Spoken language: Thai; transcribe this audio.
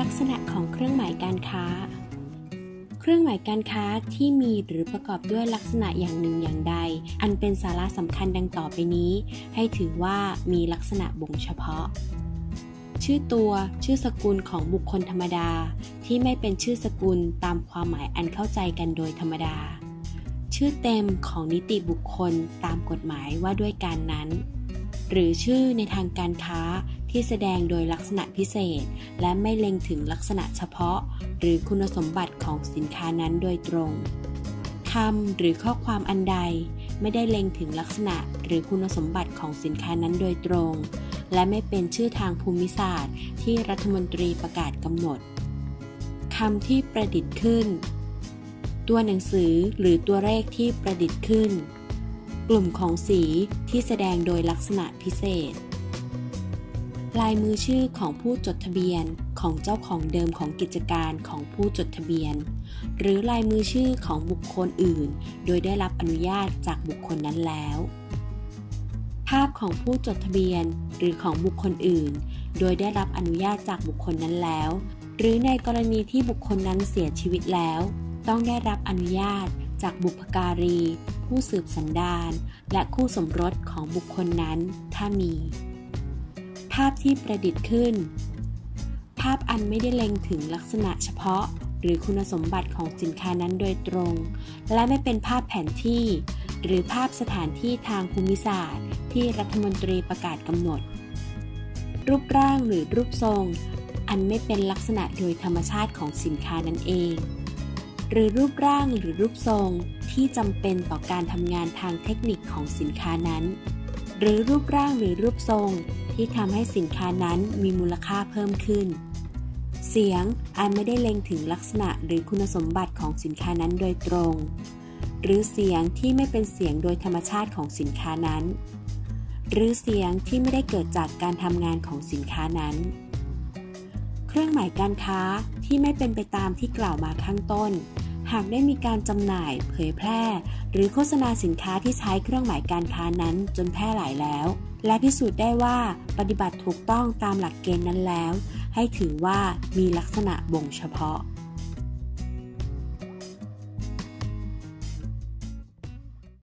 ลักษณะของเครื่องหมายการค้า เครื่องหมายการค้าที่มีหรือประกอบด้วยลักษณะอย่างหนึ่งอย่างใด อันเป็นสาระสำคัญดังต่อไปนี้ ให้ถือว่ามีลักษณะบ่งเฉพาะ ชื่อตัว ชื่อสกุลของบุคคลธรรมดา ที่ไม่เป็นชื่อสกุลตามความหมายอันเข้าใจกันโดยธรรมดา ชื่อเต็มของนิติบุคคลตามกฎหมายว่าด้วยการนั้น หรือชื่อในทางการค้าที่แสดงโดยลักษณะพิเศษ และไม่เล็งถึงลักษณะเฉพาะ หรือคุณสมบัติของสินค้านั้นโดยตรงคำหรือข้อความอันใด ไม่ได้เล็งถึงลักษณะหรือคุณสมบัติของสินค้านั้นโดยตรง และไม่เป็นชื่อทางภูมิศาสตร์ ที่รัฐมนตรีประกาศกำหนดคำที่ประดิษฐ์ขึ้น ตัวหนังสือหรือตัวเลขที่ประดิษฐ์ขึ้น กลุ่มของสีที่แสดงโดยลักษณะพิเศษ ลายมือชื่อของผู้จดทะเบียนของเจ้าของเดิมของกิจการของผู้จดทะเบียน หรือลายมือชื่อของบุคคลอื่น โดยได้รับอนุญาตจากบุคคลนั้นแล้ว ภาพของผู้จดทะเบียนหรือของบุคคลอื่น โดยได้รับอนุญาตจากบุคคลนั้นแล้ว หรือในกรณีที่บุคคลนั้นเสียชีวิตแล้ว ต้องได้รับอนุญาต จากบุพการี ผู้สืบสันดานและคู่สมรสของบุคคลนั้นถ้ามี ภาพที่ประดิษฐ์ขึ้น ภาพอันไม่ได้เล็งถึงลักษณะเฉพาะ หรือคุณสมบัติของสินค้านั้นโดยตรง และไม่เป็นภาพแผนที่ หรือภาพสถานที่ทางภูมิศาสตร์ ที่รัฐมนตรีประกาศกำหนด รูปร่างหรือรูปทรง อันไม่เป็นลักษณะโดยธรรมชาติของสินค้านั้นเอง หรือรูปร่างหรือรูปทรงที่จำเป็นต่อการทำงานทางเทคนิคของสินค้านั้น หรือรูปร่างหรือรูปทรงที่ทำให้สินค้านั้นมีมูลค่าเพิ่มขึ้น เสียงอันไม่ได้เล็งถึงลักษณะหรือคุณสมบัติของสินค้านั้นโดยตรง หรือเสียงที่ไม่เป็นเสียงโดยธรรมชาติของสินค้านั้น หรือเสียงที่ไม่ได้เกิดจากการทำงานของสินค้านั้น เครื่องหมายการค้าที่ไม่เป็นไปตามที่กล่าวมาข้างต้น หากได้มีการจำหน่าย เผยแพร่ หรือโฆษณาสินค้าที่ใช้เครื่องหมายการค้านั้นจนแพร่หลายแล้ว และพิสูจน์ได้ว่าปฏิบัติถูกต้องตามหลักเกณฑ์นั้นแล้ว ให้ถือว่ามีลักษณะบ่งเฉพาะ